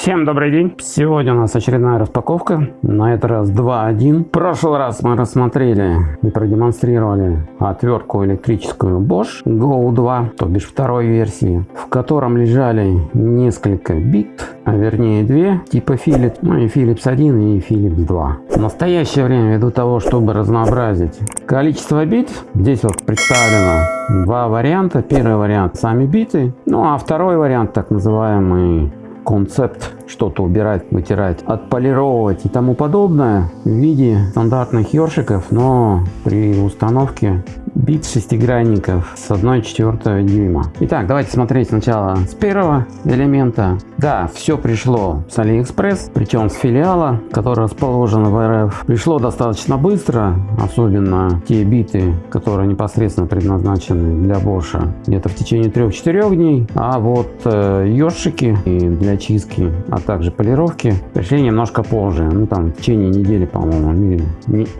Всем добрый день! Сегодня у нас очередная распаковка, на этот раз 2.1. В прошлый раз мы рассмотрели и продемонстрировали отвертку электрическую Bosch Go 2, то бишь второй версии, в котором лежали несколько бит, а вернее две, типа Philips, ну и Philips 1 и Philips 2. В настоящее время, ввиду того, чтобы разнообразить количество бит, здесь вот представлено два варианта. Первый вариант сами биты, ну а второй вариант так называемый concept. Что-то убирать, вытирать, отполировать и тому подобное в виде стандартных ёршиков, но при установке бит шестигранников с 1,4 дюйма. Итак, давайте смотреть сначала с первого элемента. Да, все пришло с AliExpress, причем с филиала, который расположен в РФ. Пришло достаточно быстро, особенно те биты, которые непосредственно предназначены для Bosch, где-то в течение 3-4 дней. А вот э, ёршики для чистки, также полировки пришли немножко позже. Ну там в течение недели, по-моему,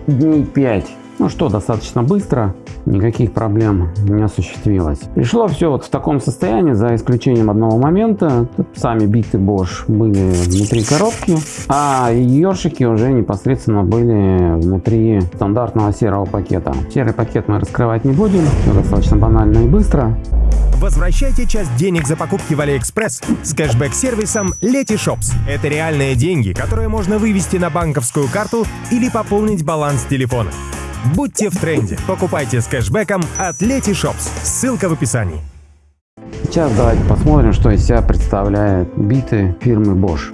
дней 5 ну что, достаточно быстро, никаких проблем не осуществилось. Пришло все вот в таком состоянии, за исключением одного момента. Сами биты Bosch были внутри коробки, а ёршики уже непосредственно были внутри стандартного серого пакета. Серый пакет мы раскрывать не будем, все достаточно банально и быстро. Возвращайте часть денег за покупки в AliExpress с кэшбэк-сервисом Letyshops. Это реальные деньги, которые можно вывести на банковскую карту или пополнить баланс телефона. Будьте в тренде. Покупайте с кэшбэком от Letyshops. Ссылка в описании. Сейчас давайте посмотрим, что из себя представляют биты фирмы Bosch.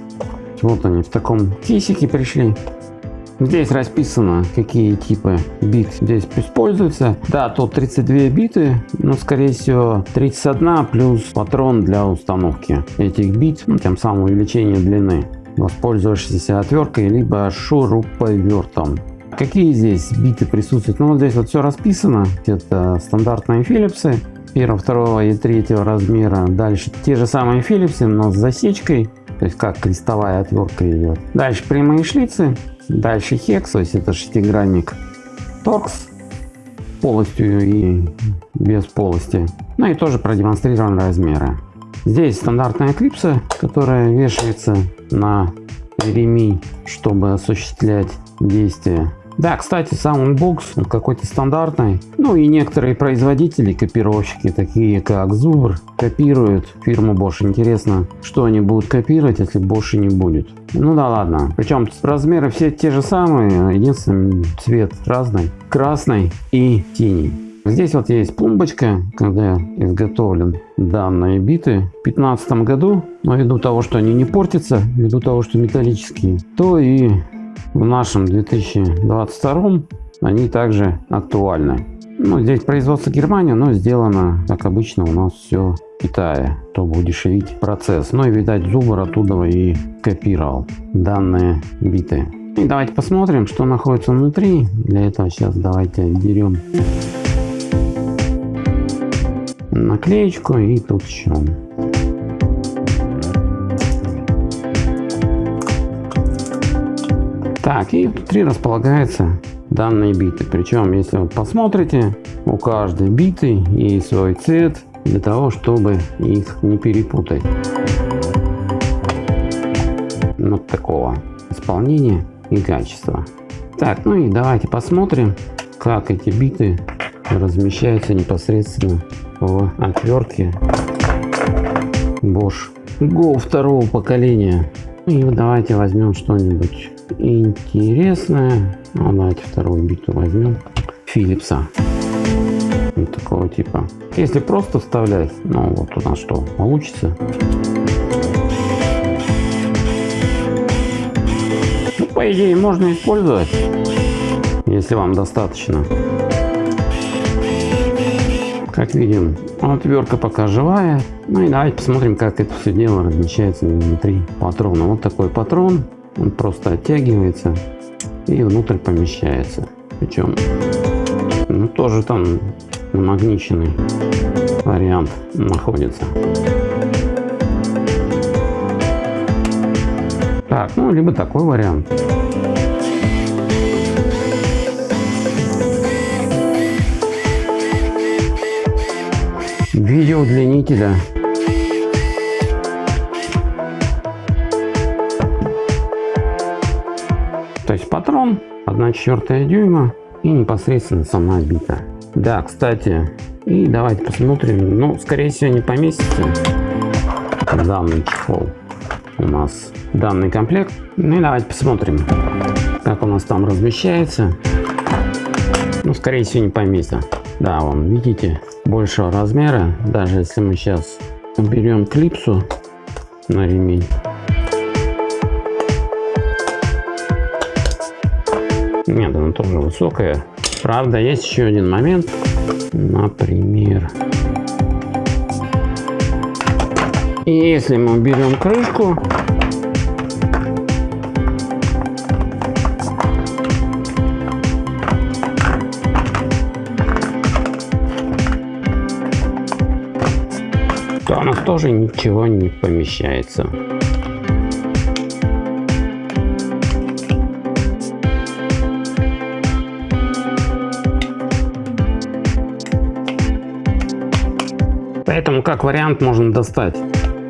Вот они в таком кейсике пришли. Здесь расписано, какие типы бит здесь используются. Да, тут 32 биты, но скорее всего 31 плюс патрон для установки этих бит, ну, тем самым увеличение длины, воспользовавшись отверткой либо шуруповертом. Какие здесь биты присутствуют? Ну вот здесь вот все расписано. Это стандартные Philips первого, второго и третьего размера. Дальше те же самые Philips, но с засечкой. То есть как крестовая отвертка идет. Дальше прямые шлицы. Дальше Hex, то есть это шестигранник. Торкс полостью и без полости. Ну и тоже продемонстрированы размеры. Здесь стандартная клипса, которая вешается на ремень, чтобы осуществлять действие да, кстати, сам унбокс какой-то стандартный. Ну и некоторые производители, копировщики, такие как Zubr, копируют фирму Bosch. Интересно, что они будут копировать, если Bosch не будет. Ну да ладно. Причем размеры все те же самые, единственный цвет разный. Красный и синий. Здесь вот есть пломбочка, когда изготовлен данные биты в 2015 году. Но ввиду того, что они не портятся, ввиду того, что металлические, то и в нашем 2022 они также актуальны. Ну, здесь производство Германия, но сделано, как обычно, у нас все в Китае, чтобы удешевить процесс. Ну и, видать, Зубр оттуда и копировал данные биты. И давайте посмотрим, что находится внутри. Для этого сейчас давайте отберем наклеечку и тут еще Так, и внутри располагаются данные биты. Причем, если вы посмотрите, у каждой биты есть свой цвет для того, чтобы их не перепутать. Вот такого исполнения и качества. Так, ну и давайте посмотрим, как эти биты размещаются непосредственно в отвертке Bosch Go второго поколения. И давайте возьмем что-нибудь интересное. Ну, давайте вторую биту возьмем. Филипса. Вот такого типа. Если просто вставлять, ну вот у нас что получится. Ну, по идее можно использовать, если вам достаточно. Как видим, отвертка пока живая. Ну и давайте посмотрим, как это все дело размещается внутри патрона. Вот такой патрон. Он просто оттягивается и внутрь помещается. Причем, ну, тоже там намагниченный вариант находится. Так, ну, либо такой вариант. Видео удлинителя 1 четвертая дюйма и непосредственно сама бита. Да, кстати, и давайте посмотрим. Ну, скорее всего, не поместится данный чехол у нас данный комплект. Ну и давайте посмотрим, как у нас там размещается. Ну, скорее всего, не поместится. Да, вон, видите, большего размера. Даже если мы сейчас уберем клипсу на ремень. Нет, она тоже высокая. Правда, есть еще один момент. Например, если мы уберем крышку, то у нас тоже ничего не помещается. Поэтому как вариант можно достать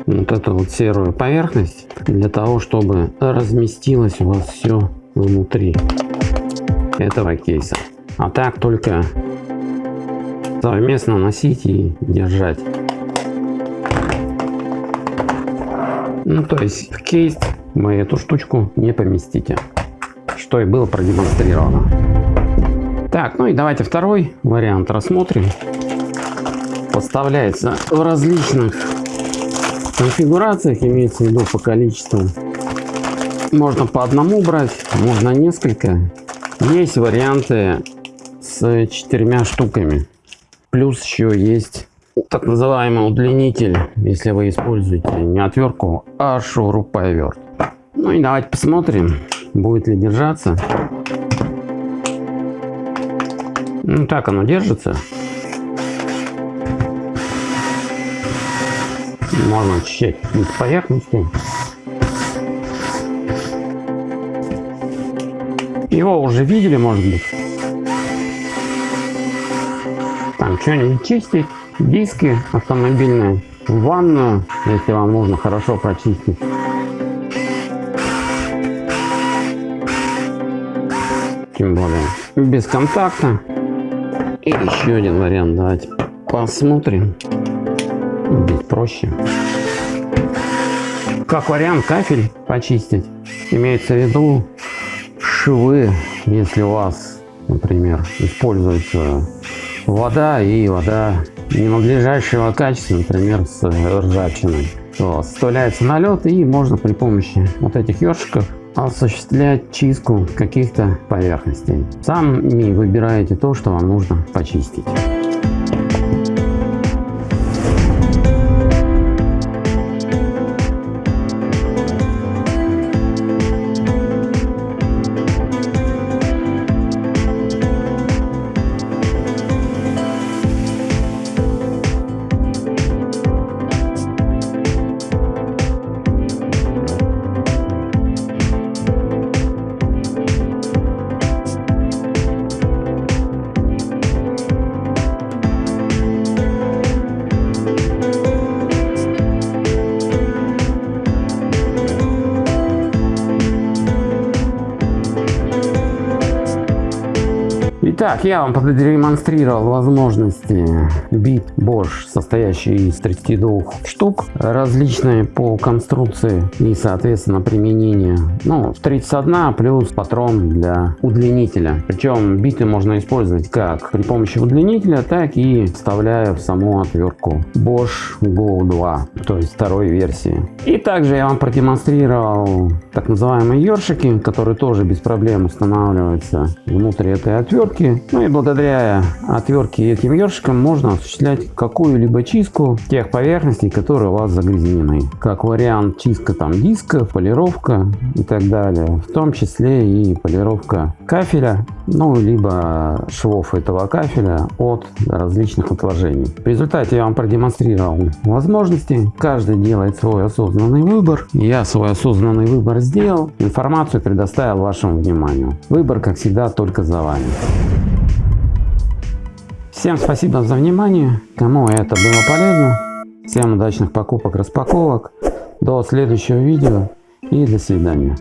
вот эту вот серую поверхность для того, чтобы разместилось у вас все внутри этого кейса. А так только совместно носить и держать. Ну то есть в кейс вы эту штучку не поместите, что и было продемонстрировано. Так, ну и давайте второй вариант рассмотрим поставляется в различных конфигурациях, имеется в виду по количеству. Можно по одному брать, можно несколько. Есть варианты с четырьмя штуками. Плюс еще есть так называемый удлинитель, если вы используете не отвертку, а шуруповерт. Ну и давайте посмотрим, будет ли держаться. Ну так оно держится. Можно очищать из поверхности. Его уже видели, может быть. Там что-нибудь чистить, диски автомобильные, ванную, если вам нужно хорошо прочистить. Тем более без контакта. И еще один вариант, давайте посмотрим проще. Как вариант кафель почистить. Имеется в виду швы, если у вас, например, используется вода и вода ненадлежащего качества, например, с ржавчиной, то оставляется налет и можно при помощи вот этих ёршиков осуществлять чистку каких-то поверхностей. Сами выбираете то, что вам нужно почистить. Итак, я вам продемонстрировал возможности бит Bosch, состоящий из 32 штук, различные по конструкции и, соответственно, применение. Ну, 31 плюс патрон для удлинителя. Причем биты можно использовать как при помощи удлинителя, так и вставляя в саму отвертку Bosch Go 2, то есть второй версии. И также я вам продемонстрировал так называемые ёршики, которые тоже без проблем устанавливаются внутрь этой отвертки ну и благодаря отвертке этим ёршиком можно осуществлять какую-либо чистку тех поверхностей, которые у вас загрязнены. Как вариант чистка там диска, полировка и так далее. В том числе и полировка кафеля, ну либо швов этого кафеля от различных отложений. В результате я вам продемонстрировал возможности. Каждый делает свой осознанный выбор. Я свой осознанный выбор сделал. Информацию предоставил вашему вниманию. Выбор, как всегда, только за вами. Всем спасибо за внимание. Кому это было полезно. Всем удачных покупок, распаковок. До следующего видео и до свидания.